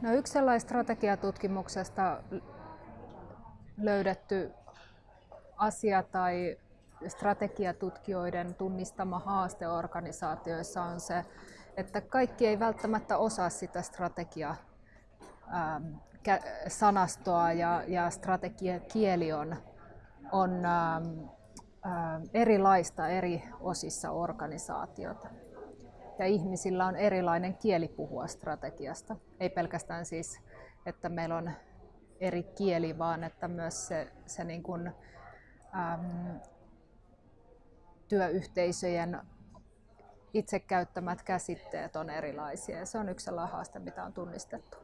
No yksi sellainen strategiatutkimuksesta löydetty asia tai strategiatutkijoiden tunnistama haaste organisaatioissa on se, että kaikki ei välttämättä osaa sitä strategia ähm, sanastoa ja, ja strategiakieli on, on ähm, äh, erilaista eri osissa organisaatiota. Ja ihmisillä on erilainen kieli puhua strategiasta. Ei pelkästään siis, että meillä on eri kieli, vaan että myös se, se niin kuin, äm, työyhteisöjen itse käyttämät käsitteet on erilaisia ja se on yksi sellainen haaste, mitä on tunnistettu.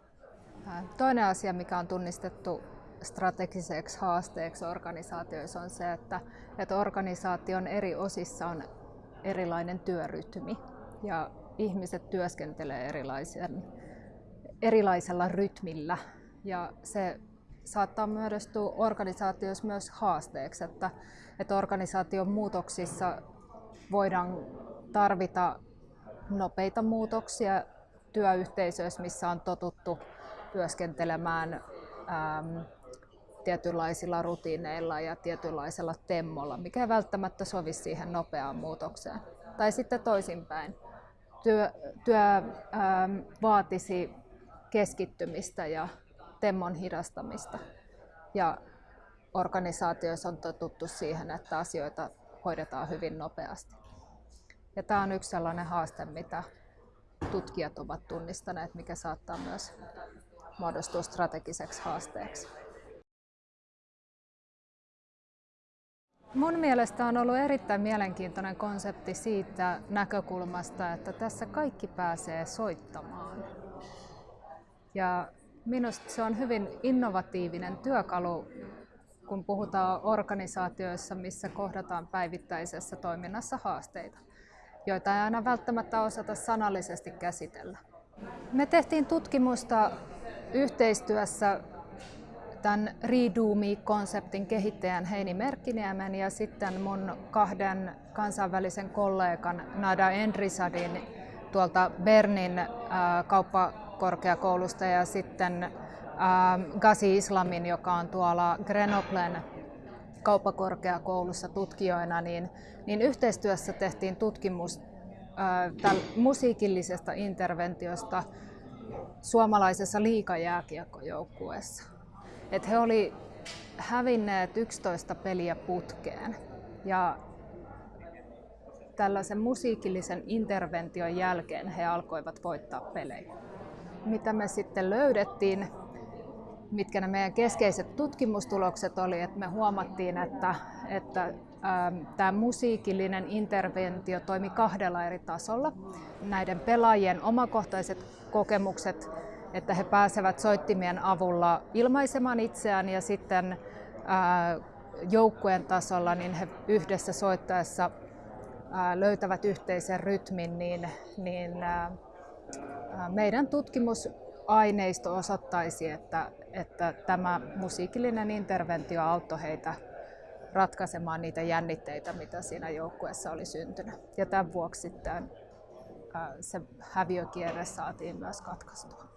Toinen asia, mikä on tunnistettu strategiseksi haasteeksi organisaatioissa on se, että, että organisaation eri osissa on erilainen työrytmi ja ihmiset työskentelee erilaisen, erilaisella rytmillä ja se saattaa muodostua organisaatioissa myös haasteeksi, että, että organisaation muutoksissa voidaan tarvita nopeita muutoksia työyhteisöissä, missä on totuttu työskentelemään äm, tietynlaisilla rutiineilla ja tietynlaisella temmolla, mikä ei välttämättä sovi siihen nopeaan muutokseen. Tai sitten toisinpäin. Työ, työ äm, vaatisi keskittymistä ja temmon hidastamista. Ja organisaatioissa on totuttu siihen, että asioita hoidetaan hyvin nopeasti. Ja tämä on yksi sellainen haaste, mitä tutkijat ovat tunnistaneet, mikä saattaa myös muodostua strategiseksi haasteeksi. Mun mielestä on ollut erittäin mielenkiintoinen konsepti siitä näkökulmasta, että tässä kaikki pääsee soittamaan. Ja minusta se on hyvin innovatiivinen työkalu, kun puhutaan organisaatioissa, missä kohdataan päivittäisessä toiminnassa haasteita, joita ei aina välttämättä osata sanallisesti käsitellä. Me tehtiin tutkimusta yhteistyössä tämän Redo-me-konseptin kehittäjän Heini Merkkiniemen ja sitten mun kahden kansainvälisen kollegan Nada Endrisadin tuolta Bernin äh, kauppakorkeakoulusta ja sitten äh, Gazi Islamin, joka on tuolla Grenoblen kauppakorkeakoulussa tutkijoina, niin, niin yhteistyössä tehtiin tutkimus äh, musiikillisesta interventiosta suomalaisessa liikajääkiekkojoukkueessa. Et he oli hävinneet 11 peliä putkeen ja tällaisen musiikillisen intervention jälkeen he alkoivat voittaa pelejä. Mitä me sitten löydettiin, mitkä ne meidän keskeiset tutkimustulokset oli, että me huomattiin, että, että tämä musiikillinen interventio toimi kahdella eri tasolla. Näiden pelaajien omakohtaiset kokemukset, että he pääsevät soittimien avulla ilmaisemaan itseään ja sitten joukkueen tasolla niin he yhdessä soittaessa löytävät yhteisen rytmin, niin, niin meidän tutkimusaineisto osoittaisi, että, että tämä musiikillinen interventio auttoi heitä ratkaisemaan niitä jännitteitä, mitä siinä joukkueessa oli syntynyt. Ja tämän vuoksi sitten se häviökierre saatiin myös katkaistua.